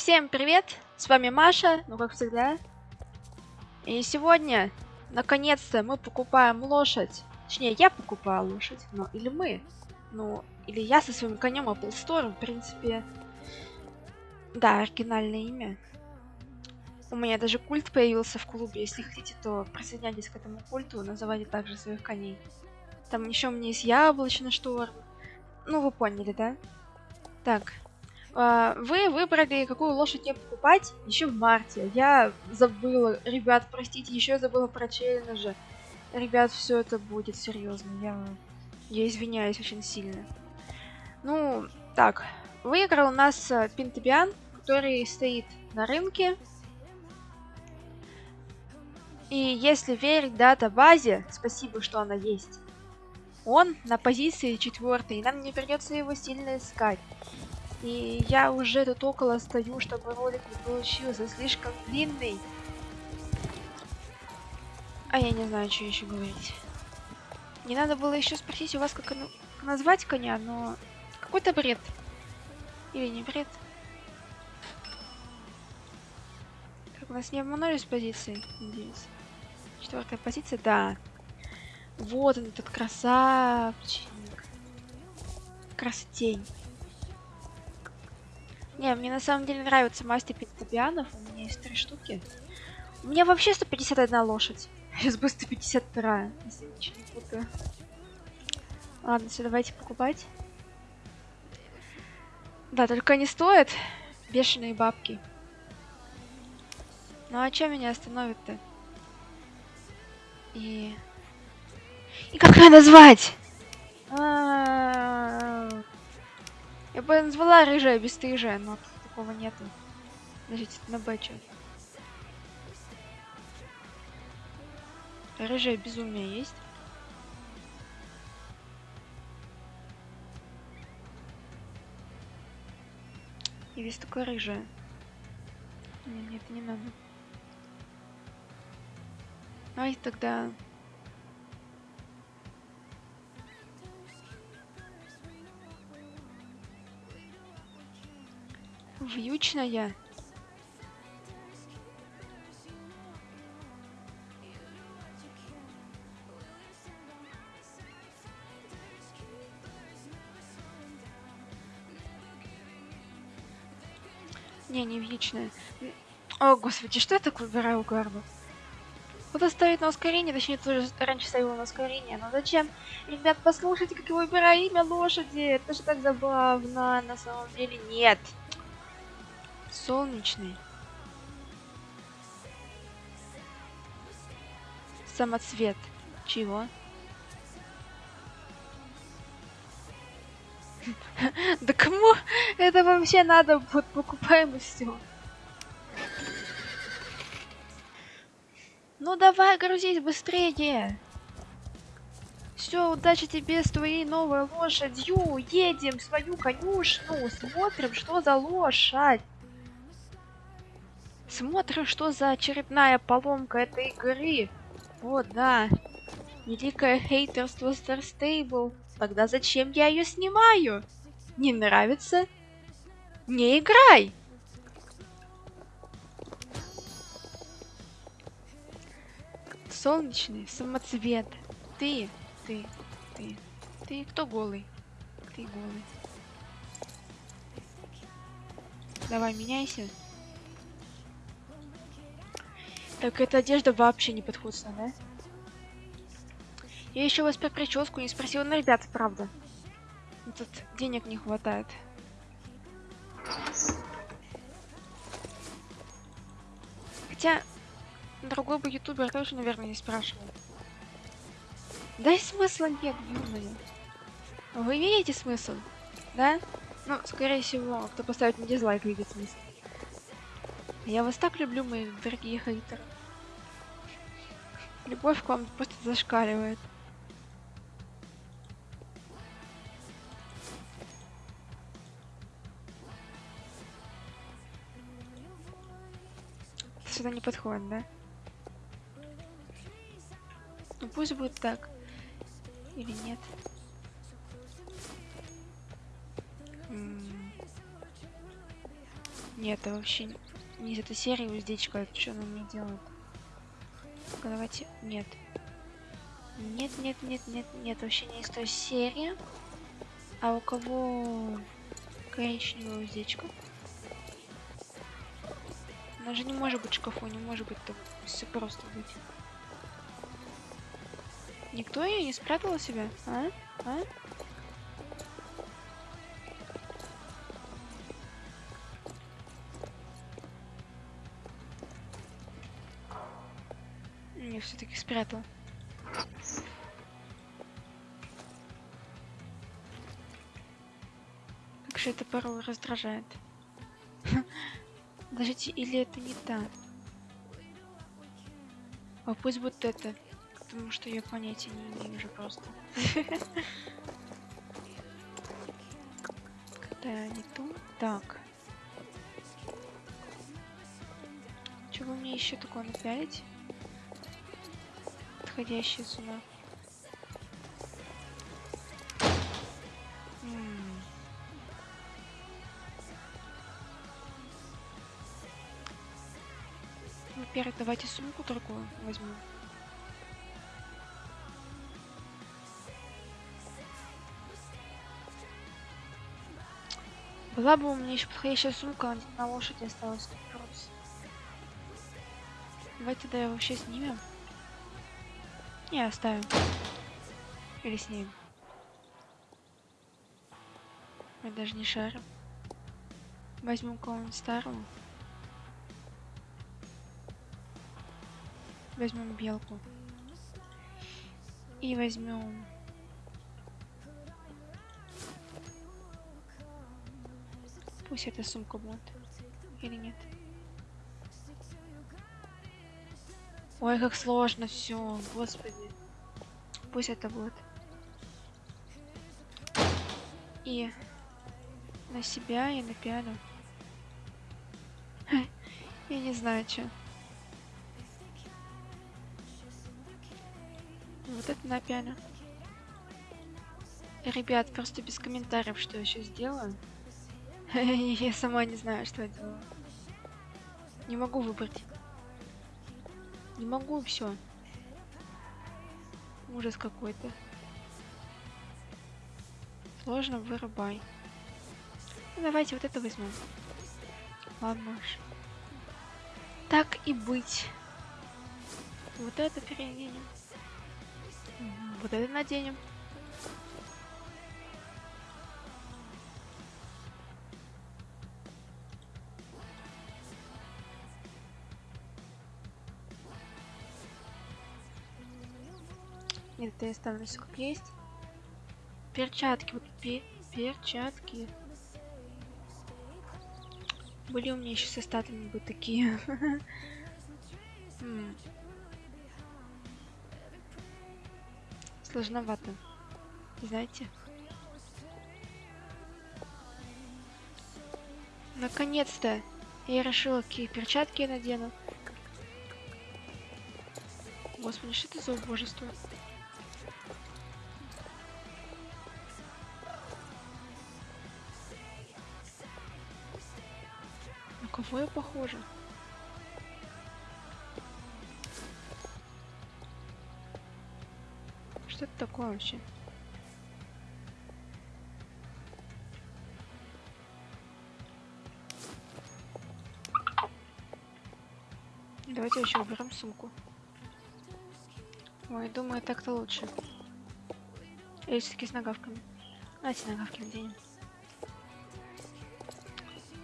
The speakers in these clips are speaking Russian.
Всем привет! С вами Маша, ну как всегда. И сегодня, наконец-то, мы покупаем лошадь. Точнее, я покупаю лошадь, ну или мы. Ну, или я со своим конем Apple Store, в принципе. Да, оригинальное имя. У меня даже культ появился в клубе. Если хотите, то присоединяйтесь к этому культу, называйте также своих коней. Там еще у меня есть яблочный шторм. Ну, вы поняли, да? Так, вы выбрали, какую лошадь мне покупать еще в марте. Я забыла, ребят, простите, еще забыла про челленджи. Ребят, все это будет серьезно. Я, я извиняюсь очень сильно. Ну, так. Выиграл у нас э, Пентабиан, который стоит на рынке. И если верить дата-базе, спасибо, что она есть, он на позиции четвертой, и нам не придется его сильно искать. И я уже тут около стою, чтобы ролик не получился слишком длинный. А я не знаю, что еще говорить. Не надо было еще спросить у вас, как, назвать коня, но какой-то бред. Или не бред. Как нас не обманули с позиции, надеюсь. Четвертая позиция, да. Вот он, этот красавчик. Красотень. Не, мне на самом деле нравится мастер пентабианов. У меня есть три штуки. У меня вообще 151 лошадь. Сейчас бы 152, если ничего не путаю. Ладно, все, давайте покупать. Да, только они стоят бешеные бабки. Ну а что меня остановит-то? И... И как ее назвать? Назвала рыжая бесстыжая, но такого нету. Подождите, на Б Рыжая безумие есть? И весь такой рыжая. Нет, нет, не надо. Ай, тогда Вьючная. Не, не вьючная. О, господи, что я так выбираю гарду? Куда ставить на ускорение, точнее, тоже раньше ставила на ускорение, но зачем? Ребят, послушайте, как я выбираю имя лошади, это же так забавно, на самом деле нет. Солнечный. Самоцвет. Чего? Да кому это вообще надо? Вот покупаем и все. Ну давай, грузись быстрее. Все, удачи тебе с твоей новой лошадью. Едем в свою конюшну. Смотрим, что за лошадь. Смотрим, что за очередная поломка этой игры. Вот, да. Великое хейтерство Star Stable. Тогда зачем я ее снимаю? Не нравится? Не играй! Солнечный самоцвет. Ты, ты, ты, ты кто голый? Ты голый. Давай, меняйся. Так эта одежда вообще не подходит да? Я еще вас про прическу не спросила, но, ребят, правда. Тут денег не хватает. Хотя, другой бы ютубер тоже, наверное, не спрашивал. Да и смысла нет, юная. Вы видите смысл? Да? Ну, скорее всего, кто поставит мне дизлайк, видит смысл. Я вас так люблю, мои дорогие хейтеры. Любовь к вам просто зашкаливает. Сюда не подходит, да? Ну пусть будет так. Или нет. Нет, это вообще не из этой серии уздечка. Что она мне делает? Давайте... Нет. Нет, нет, нет, нет, нет. Вообще не из той серии. А у кого коричневая уздечка? Она же не может быть в шкафу, не может быть так все просто быть. Никто ее не спрятал себя? А? А? Спрятал. Как же это порой раздражает. Подождите, или это не та? А пусть будет это. Потому что я понятия не имею уже просто. Когда не ту. Так. Чего мне еще такое напялить? Подходящее сюда. Во-первых, давайте сумку другую возьму. Была бы у меня еще подходящая сумка, на лошади осталось. Давайте тогда вообще снимем. Не, оставим. Или снимем. Мы даже не шарим. Возьмем кого-нибудь старого. Возьмем белку. И возьмем Пусть эта сумка будет. Или нет? Ой, как сложно все, господи. Пусть это будет. И на себя и на пиану. Я не знаю, что. Вот это на пиано. Ребят, просто без комментариев, что я сейчас делаю. я сама не знаю, что я делаю. Не могу выбрать. Не могу все. Ужас какой-то. Сложно, вырубай. Ну, давайте вот это возьмем. Ладно уж. Так и быть. Вот это переоденем. Вот это наденем. Нет, я ставлю все как есть. Перчатки, вот пе перчатки. Были у меня еще со статами бы такие. Сложновато. Знаете? Наконец-то я решила, какие перчатки я надену. Господи, что это за убожество? Я похожа? Что это такое вообще? Давайте еще уберем сумку. Ой, думаю, так-то лучше. Или все-таки с нагавками. Давайте нагавки наденем.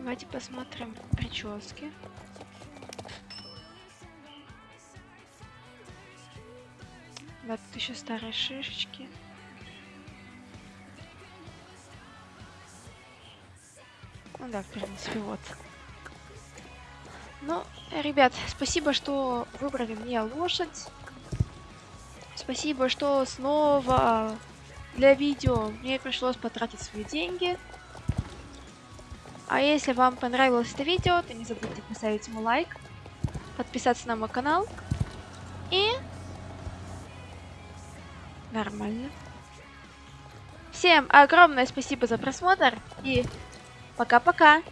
Давайте посмотрим прически. Да, тут еще старые шишечки. Ну да, в принципе, вот. Ну, ребят, спасибо, что выбрали мне лошадь. Спасибо, что снова для видео мне пришлось потратить свои деньги. А если вам понравилось это видео, то не забудьте поставить ему лайк, подписаться на мой канал и Нормально. Всем огромное спасибо за просмотр и пока-пока.